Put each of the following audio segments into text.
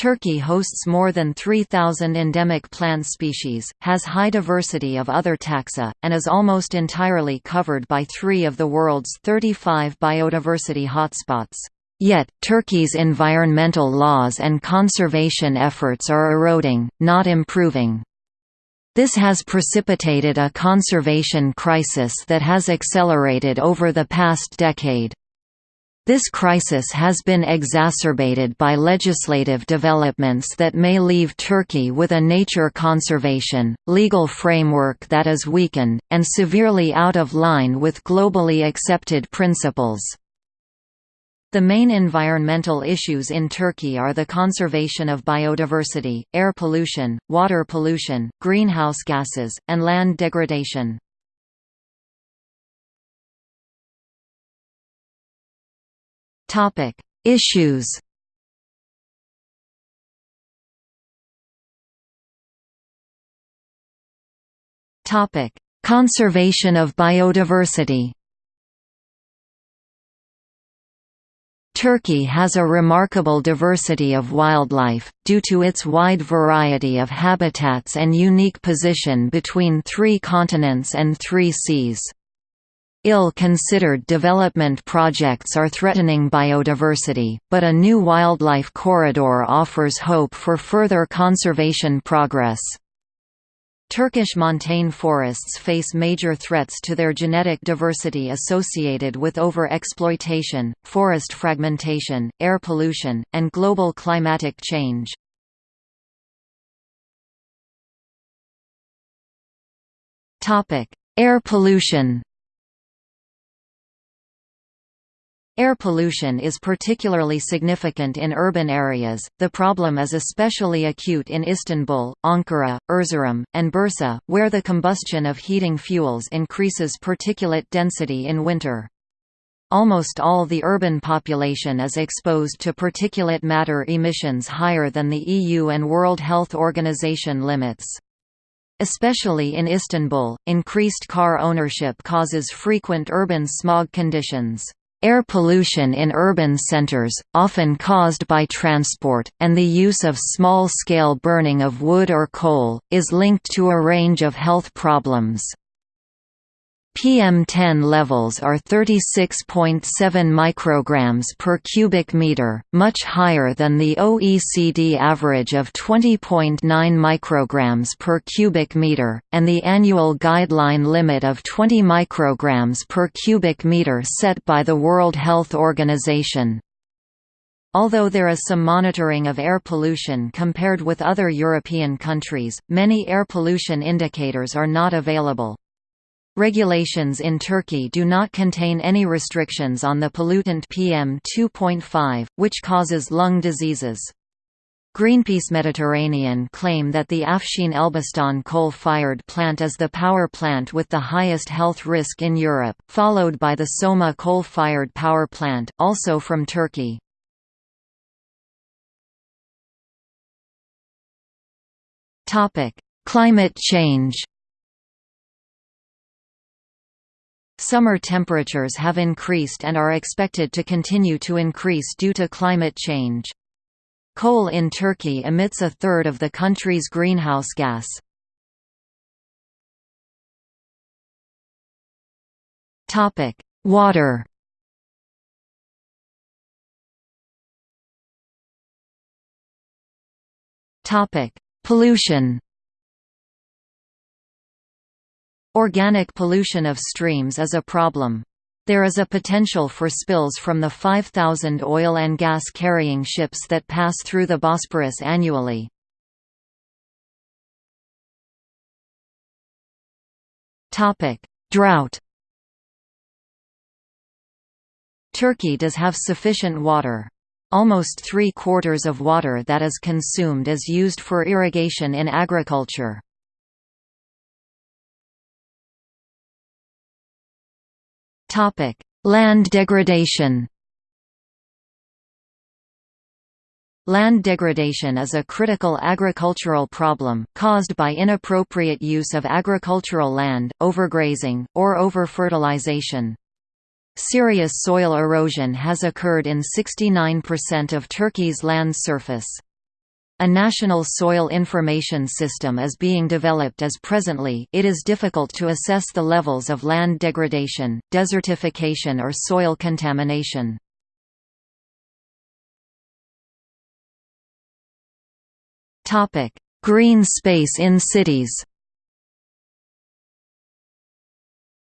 Turkey hosts more than 3,000 endemic plant species, has high diversity of other taxa, and is almost entirely covered by three of the world's 35 biodiversity hotspots. Yet, Turkey's environmental laws and conservation efforts are eroding, not improving. This has precipitated a conservation crisis that has accelerated over the past decade. This crisis has been exacerbated by legislative developments that may leave Turkey with a nature conservation, legal framework that is weakened, and severely out of line with globally accepted principles. The main environmental issues in Turkey are the conservation of biodiversity, air pollution, water pollution, greenhouse gases, and land degradation. Topic: Issues. Topic: Conservation of biodiversity. Turkey has a remarkable diversity of wildlife, due to its wide variety of habitats and unique position between three continents and three seas. Ill-considered development projects are threatening biodiversity, but a new wildlife corridor offers hope for further conservation progress. Turkish montane forests face major threats to their genetic diversity associated with over-exploitation, forest fragmentation, air pollution, and global climatic change. Air pollution Air pollution is particularly significant in urban areas. The problem is especially acute in Istanbul, Ankara, Erzurum, and Bursa, where the combustion of heating fuels increases particulate density in winter. Almost all the urban population is exposed to particulate matter emissions higher than the EU and World Health Organization limits. Especially in Istanbul, increased car ownership causes frequent urban smog conditions. Air pollution in urban centers, often caused by transport, and the use of small-scale burning of wood or coal, is linked to a range of health problems. PM10 levels are 36.7 micrograms per cubic meter, much higher than the OECD average of 20.9 micrograms per cubic meter, and the annual guideline limit of 20 micrograms per cubic meter set by the World Health Organization. Although there is some monitoring of air pollution compared with other European countries, many air pollution indicators are not available. Regulations in Turkey do not contain any restrictions on the pollutant PM2.5, which causes lung diseases. Greenpeace Mediterranean claim that the Afshin Elbistan coal-fired plant is the power plant with the highest health risk in Europe, followed by the Soma coal-fired power plant, also from Turkey. Climate change Summer temperatures have increased and are expected to continue to increase due to climate change. Coal in Turkey emits a third of the country's greenhouse gas. Water Pollution Organic pollution of streams is a problem. There is a potential for spills from the 5,000 oil and gas carrying ships that pass through the Bosporus annually. Drought Turkey does have sufficient water. Almost three-quarters of water that is consumed is used for irrigation in agriculture. Topic: Land degradation. Land degradation is a critical agricultural problem, caused by inappropriate use of agricultural land, overgrazing, or over-fertilization. Serious soil erosion has occurred in 69% of Turkey's land surface. A national soil information system is being developed as presently it is difficult to assess the levels of land degradation, desertification or soil contamination. Green space in cities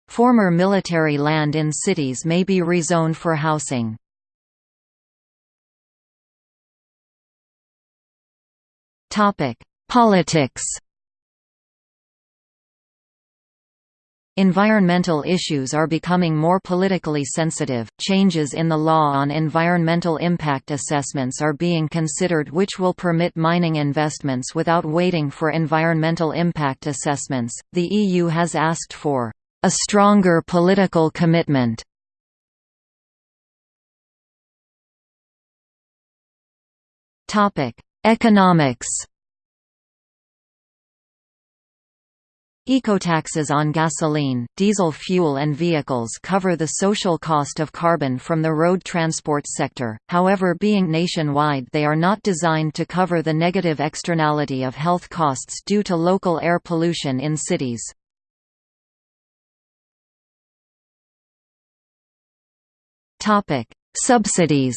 Former military land in cities may be rezoned for housing. Politics Environmental issues are becoming more politically sensitive. Changes in the law on environmental impact assessments are being considered, which will permit mining investments without waiting for environmental impact assessments. The EU has asked for a stronger political commitment. Topic: Economics. Ecotaxes on gasoline, diesel fuel and vehicles cover the social cost of carbon from the road transport sector, however being nationwide they are not designed to cover the negative externality of health costs due to local air pollution in cities. Subsidies.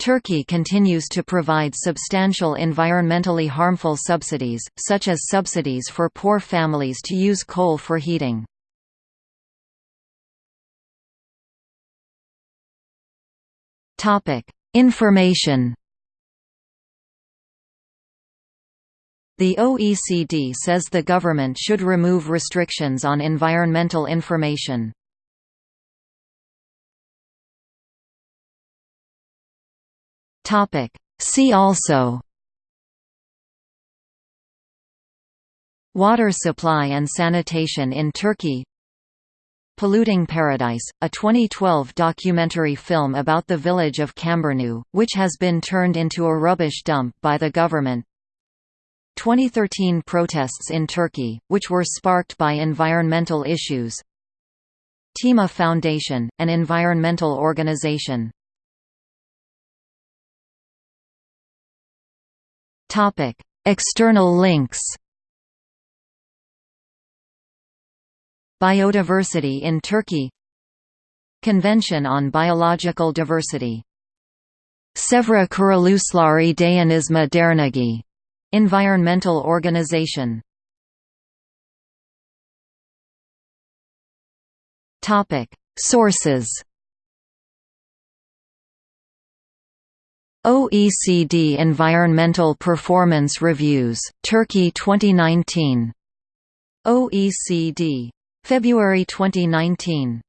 Turkey continues to provide substantial environmentally harmful subsidies, such as subsidies for poor families to use coal for heating. Information The OECD says the government should remove restrictions on environmental information. See also Water supply and sanitation in Turkey Polluting Paradise, a 2012 documentary film about the village of Çamburnu, which has been turned into a rubbish dump by the government. 2013 protests in Turkey, which were sparked by environmental issues. Tema Foundation, an environmental organization External links Biodiversity in Turkey Convention on Biological Diversity Çevre Kuruluşları Dayanışma Derneği Environmental organization Topic. Sources OECD Environmental Performance Reviews, Turkey 2019. OECD. February 2019